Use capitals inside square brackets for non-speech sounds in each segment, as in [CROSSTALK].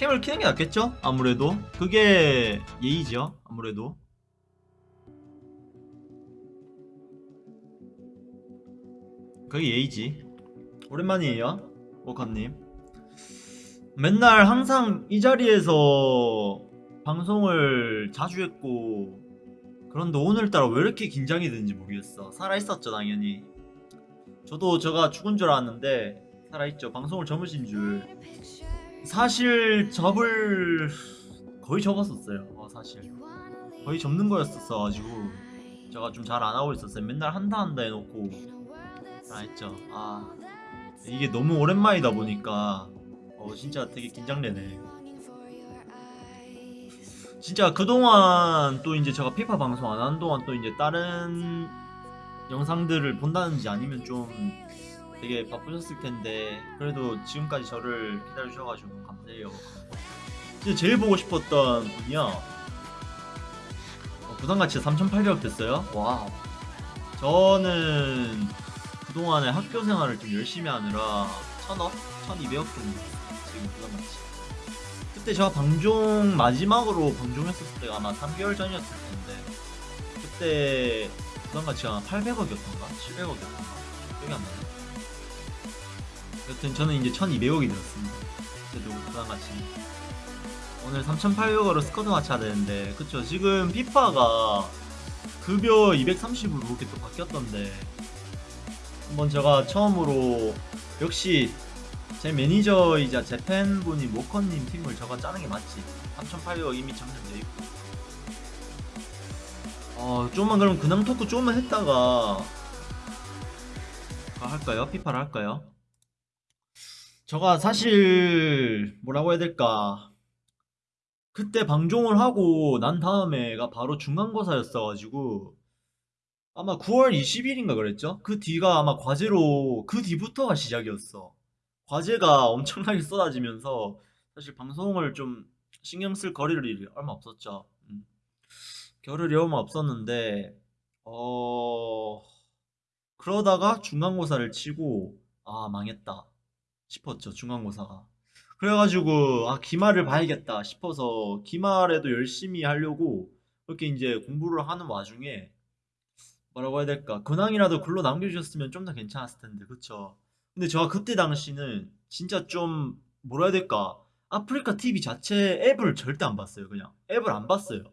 캠을 키는 게 낫겠죠? 아무래도. 그게 예의죠 아무래도. 그게 예의지. 오랜만이에요 워커님. 맨날 항상 이 자리에서 방송을 자주 했고 그런데 오늘따라 왜 이렇게 긴장이 되는지 모르겠어. 살아있었죠 당연히. 저도 제가 죽은 줄 알았는데 살아있죠. 방송을 접으신 줄 사실 접을 거의 접었었어요. 어, 사실. 거의 접는 거였었어 가지고 제가 좀 잘 안 하고 있었어요. 맨날 한다 한다 해놓고 알았죠. 아 이게 너무 오랜만이다 보니까 어 진짜 되게 긴장되네. 진짜 그동안 또 이제 제가 피파 방송 안 하는 동안 또 이제 다른 영상들을 본다는지 아니면 좀 되게 바쁘셨을 텐데 그래도 지금까지 저를 기다려 주셔가지고 너무 감사해요. 진짜 제일 보고 싶었던 분이요. 어, 부담가치 3,800억 됐어요. 와. 저는 그동안에 학교 생활을 좀 열심히 하느라 1,000억, 1,200억 정도 지금 부담가치. 그때 제가 방종 마지막으로 방종했었을 때가 아마 3개월 전이었을 텐데 그때 부담가치가 800억이었던가 700억이었던가 기억이 안 나네. 여튼 저는 이제 1200억이 들었습니다. 그래도 부담가치. 오늘 3800억으로 스쿼드 해야 되는데 그쵸 지금 피파가 급여 230으로 그렇게 또 바뀌었던데 한번 제가 처음으로 역시 제 매니저이자 제 팬분인 모커님 팀을 저가 짜는 게 맞지 3800억 이미 장전돼 있고 어 좀만 그럼 근황 토크 좀만 했다가 아, 할까요? 피파를 할까요? 저가 사실 뭐라고 해야 될까 그때 방종을 하고 난 다음에가 바로 중간고사였어가지고 아마 9월 20일인가 그랬죠? 그 뒤가 아마 과제로 그 뒤부터가 시작이었어 과제가 엄청나게 쏟아지면서 사실 방송을 좀 신경 쓸 거리를 얼마 없었죠 음. 겨를이 얼마 없었는데 어... 그러다가 중간고사를 치고 아 망했다 싶었죠 중간고사가. 그래가지고 아 기말을 봐야겠다 싶어서 기말에도 열심히 하려고 그렇게 이제 공부를 하는 와중에 뭐라고 해야 될까? 근황이라도 글로 남겨주셨으면 좀 더 괜찮았을 텐데 그쵸? 근데 제가 그때 당시는 진짜 좀 뭐라 해야 될까? 아프리카 TV 자체 앱을 절대 안 봤어요 그냥. 앱을 안 봤어요.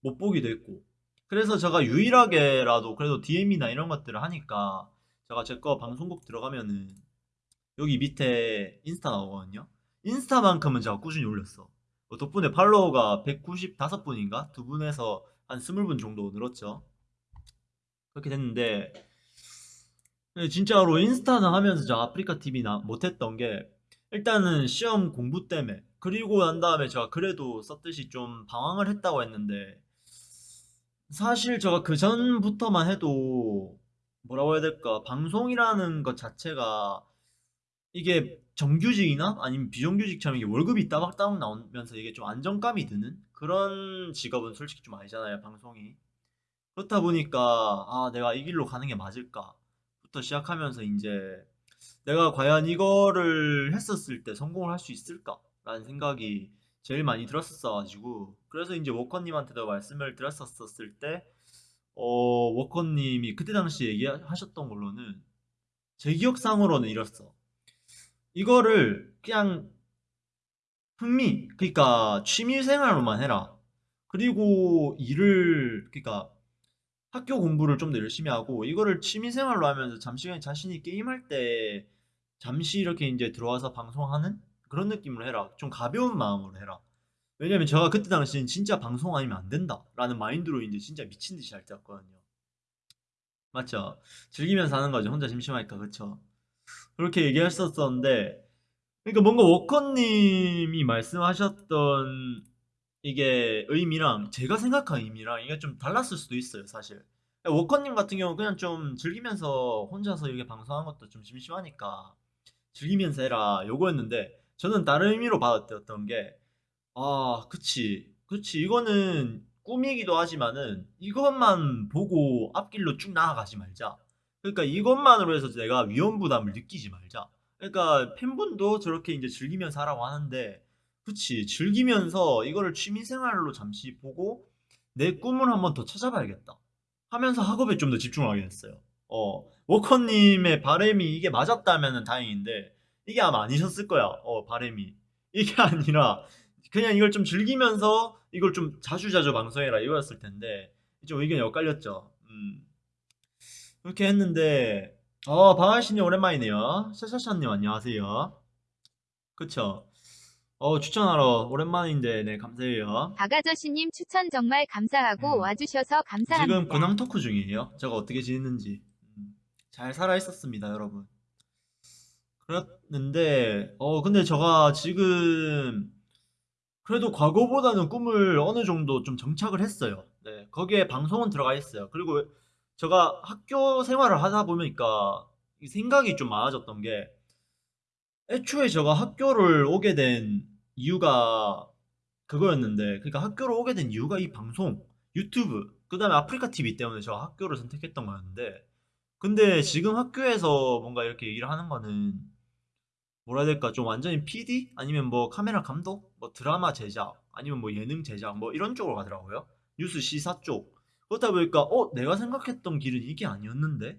못 보기도 했고. 그래서 제가 유일하게라도 그래도 DM이나 이런 것들을 하니까 제가 제 거 방송국 들어가면은 여기 밑에 인스타 나오거든요. 인스타만큼은 제가 꾸준히 올렸어. 어, 덕분에 팔로워가 195분인가? 두 분에서 한 20분 정도 늘었죠. 그렇게 됐는데 진짜로 인스타는 하면서 제가 아프리카 TV나 못했던 게 일단은 시험 공부 때문에 그리고 난 다음에 제가 그래도 썼듯이 좀 방황을 했다고 했는데 사실 제가 그 전부터만 해도 뭐라고 해야 될까 방송이라는 것 자체가 이게 정규직이나 아니면 비정규직처럼 이게 월급이 따박따박 나오면서 이게 좀 안정감이 드는 그런 직업은 솔직히 좀 아니잖아요 방송이. 그렇다 보니까 아 내가 이 길로 가는 게 맞을까부터 시작하면서 이제 내가 과연 이거를 했었을 때 성공을 할 수 있을까라는 생각이 제일 많이 들었었어 가지고 그래서 이제 워커님한테도 말씀을 드렸었을 때 어, 워커님이 그때 당시 얘기하셨던 걸로는 제 기억상으로는 이랬어 이거를 그냥 흥미 그러니까 취미생활로만 해라. 그리고 일을 그러니까 학교 공부를 좀 더 열심히 하고 이거를 취미생활로 하면서 잠시 자신이 게임할 때 잠시 이렇게 이제 들어와서 방송하는 그런 느낌으로 해라. 좀 가벼운 마음으로 해라. 왜냐면 제가 그때 당시엔 진짜 방송 아니면 안 된다 라는 마인드로 이제 진짜 미친 듯이 할 때였거든요. 맞죠? 즐기면서 하는 거죠. 혼자 심심하니까. 그쵸 그렇게 얘기했었었는데 그러니까 뭔가 워커님이 말씀하셨던 이게 의미랑 제가 생각한 의미랑 이게 좀 달랐을 수도 있어요 사실. 워커님 같은 경우는 그냥 좀 즐기면서 혼자서 이렇게 방송하는 것도 좀 심심하니까 즐기면서 해라 요거였는데 저는 다른 의미로 받았던 게 아 그치. 그치. 이거는 꿈이기도 하지만은 이것만 보고 앞길로 쭉 나아가지 말자 그러니까 이것만으로 해서 내가 위험 부담을 느끼지 말자. 그러니까 팬분도 저렇게 이제 즐기면서 하라고 하는데 그치 즐기면서 이거를 취미생활로 잠시 보고 내 꿈을 한번 더 찾아봐야겠다 하면서 학업에 좀 더 집중을 하게 됐어요. 어 워커님의 바램이 이게 맞았다면 다행인데 이게 아마 아니셨을 거야. 어 바램이 이게 아니라 그냥 이걸 좀 즐기면서 이걸 좀 자주자주 방송해라 이거였을 텐데 좀 의견이 엇갈렸죠. 음 그렇게 했는데 어 방아씨님 오랜만이네요. 샤샤샤님 안녕하세요. 그쵸? 어 추천하러 오랜만인데 네 감사해요. 박아저씨님 추천 정말 감사하고 음. 와주셔서 감사합니다. 지금 근황 토크 중이에요. 제가 어떻게 지냈는지. 음, 잘 살아 있었습니다, 여러분. 그랬는데, 어, 근데 제가 지금 그래도 과거보다는 꿈을 어느 정도 좀 정착을 했어요. 네, 거기에 방송은 들어가 있어요. 그리고 제가 학교 생활을 하다 보니까 이 생각이 좀 많아졌던 게 애초에 제가 학교를 오게 된 이유가 그거였는데, 그러니까 학교를 오게 된 이유가 이 방송, 유튜브, 그 다음에 아프리카 TV 때문에 제가 학교를 선택했던 거였는데, 근데 지금 학교에서 뭔가 이렇게 얘기를 하는 거는 뭐라 해야 될까? 좀 완전히 PD 아니면 뭐 카메라 감독? 뭐 드라마 제작? 아니면 뭐 예능 제작? 뭐 이런 쪽으로 가더라고요. 뉴스 시사 쪽 그렇다 보니까 어 내가 생각했던 길은 이게 아니었는데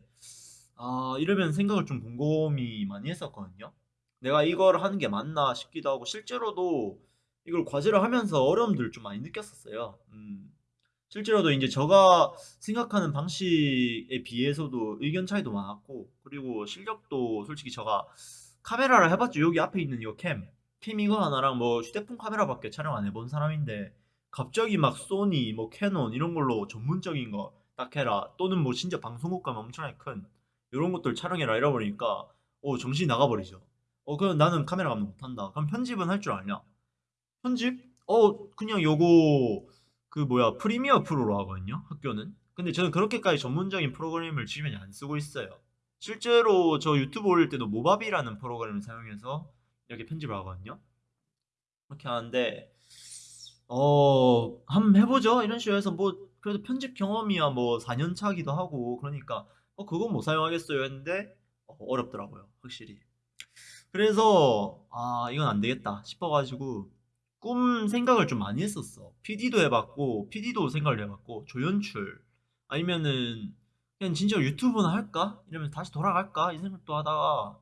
아 이러면 생각을 좀 곰곰이 많이 했었거든요 내가 이걸 하는 게 맞나 싶기도 하고 실제로도 이걸 과제를 하면서 어려움들을 좀 많이 느꼈었어요 음 실제로도 이제 제가 생각하는 방식에 비해서도 의견 차이도 많았고 그리고 실력도 솔직히 제가 카메라를 해봤죠. 여기 앞에 있는 이거 캠. 캠 이거 하나랑 뭐 휴대폰 카메라밖에 촬영 안 해본 사람인데 갑자기 막 소니, 뭐 캐논 이런 걸로 전문적인 거 딱 해라. 또는 뭐 진짜 방송국 가면 엄청나게 큰 이런 것들 촬영해라 이러 버리니까 어 정신이 나가버리죠. 어 그럼 나는 카메라 감독 못한다. 그럼 편집은 할 줄 아냐? 편집? 어 그냥 요거 그 뭐야 Premiere Pro로 하거든요. 학교는. 근데 저는 그렇게까지 전문적인 프로그램을 지금은 안 쓰고 있어요. 실제로 저 유튜브 올릴 때도 모바비라는 프로그램을 사용해서 이렇게 편집을 하거든요. 그렇게 하는데 어 한번 해보죠 이런 식으로 해서 뭐 그래도 편집 경험이야 뭐 4년 차기도 하고 그러니까 어 그건 못 사용하겠어요 했는데 어, 어렵더라고요 확실히 그래서 아 이건 안 되겠다 싶어가지고 꿈 생각을 좀 많이 했었어 PD도 해봤고 PD도 생각을 해봤고 조연출 아니면은 그냥 진짜 유튜브나 할까? 이러면 다시 돌아갈까? 이 생각도 하다가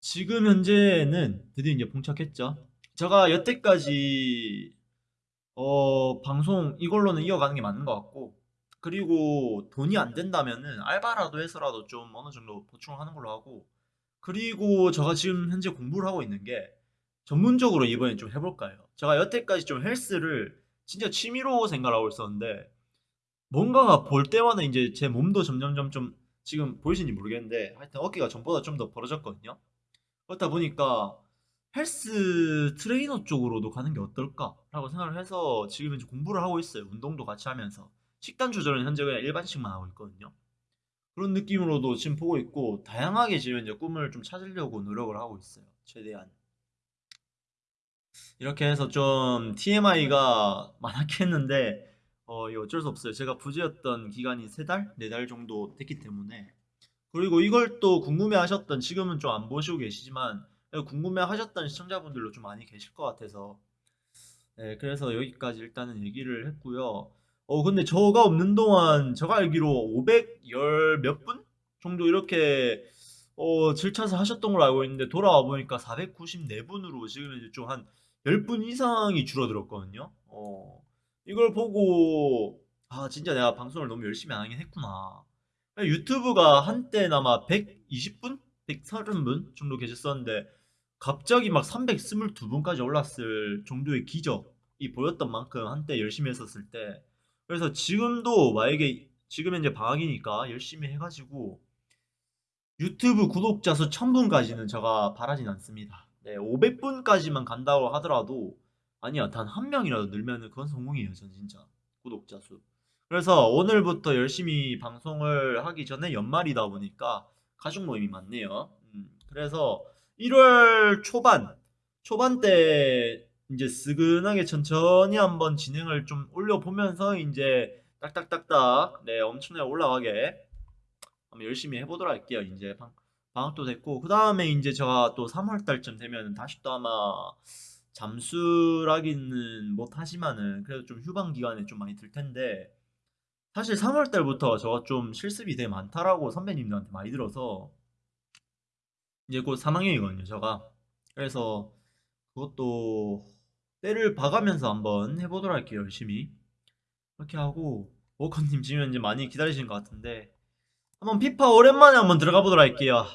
지금 현재는 드디어 이제 봉착했죠. 제가 여태까지 어 방송 이걸로는 이어가는 게 맞는 것 같고 그리고 돈이 안 된다면은 알바라도 해서라도 좀 어느 정도 보충을 하는 걸로 하고 그리고 제가 지금 현재 공부를 하고 있는 게 전문적으로 이번에 좀 해볼까 해요. 제가 여태까지 좀 헬스를 진짜 취미로 생각하고 있었는데 뭔가가 볼 때마다 이제 제 몸도 점점점 좀 지금 보이시는지 모르겠는데 하여튼 어깨가 전보다 좀 더 벌어졌거든요. 그렇다 보니까 헬스 트레이너 쪽으로도 가는 게 어떨까라고 생각을 해서 지금 이제 공부를 하고 있어요. 운동도 같이 하면서 식단 조절은 현재 그냥 일반식만 하고 있거든요. 그런 느낌으로도 지금 보고 있고 다양하게 지금 이제 꿈을 좀 찾으려고 노력을 하고 있어요. 최대한. 이렇게 해서 좀 TMI가 [LAUGHS] 많았긴 했는데 어, 어쩔 수 없어요. 제가 부재였던 기간이 세 달, 네 달 정도 됐기 때문에. 그리고 이걸 또 궁금해 하셨던, 지금은 좀 안 보시고 계시지만, 궁금해 하셨던 시청자분들도 좀 많이 계실 것 같아서. 네, 그래서 여기까지 일단은 얘기를 했고요. 어, 근데 저가 없는 동안, 제가 알기로 510 몇 분? 정도 이렇게, 어, 질차서 하셨던 걸로 알고 있는데, 돌아와 보니까 494분으로 지금 이제 좀 한 10분 이상이 줄어들었거든요. 어, 이걸 보고 아 진짜 내가 방송을 너무 열심히 안 하긴 했구나. 유튜브가 한때나마 120분? 130분 정도 계셨었는데 갑자기 막 322분까지 올랐을 정도의 기적이 보였던 만큼 한때 열심히 했었을 때. 그래서 지금도 만약에 지금 현재 방학이니까 열심히 해가지고 유튜브 구독자 수 1000분까지는 제가 바라진 않습니다. 네, 500분까지만 간다고 하더라도 아니야 단 한 명이라도 늘면은 그건 성공이에요 전 진짜 구독자 수. 그래서 오늘부터 열심히 방송을 하기 전에 연말이다 보니까 가족 모임이 많네요. 음, 그래서 1월 초반 초반 때 이제 스근하게 천천히 한번 진행을 좀 올려보면서 이제 딱딱딱딱 네 엄청나게 올라가게 한번 열심히 해보도록 할게요. 이제 방, 방학도 됐고 그 다음에 이제 제가 또 3월 달쯤 되면 다시 또 아마 잠수라기는 못하지만은 그래도 좀 휴방 기간에 좀 많이 들 텐데 사실 3월 달부터 저가 좀 실습이 되게 많다라고 선배님들한테 많이 들어서 이제 곧 3학년이거든요, 저가. 그래서 그것도 때를 봐가면서 한번 해보도록 할게요, 열심히. 그렇게 하고 워커님 지금 이제 많이 기다리시는 것 같은데 한번 피파 오랜만에 한번 들어가 보도록 할게요.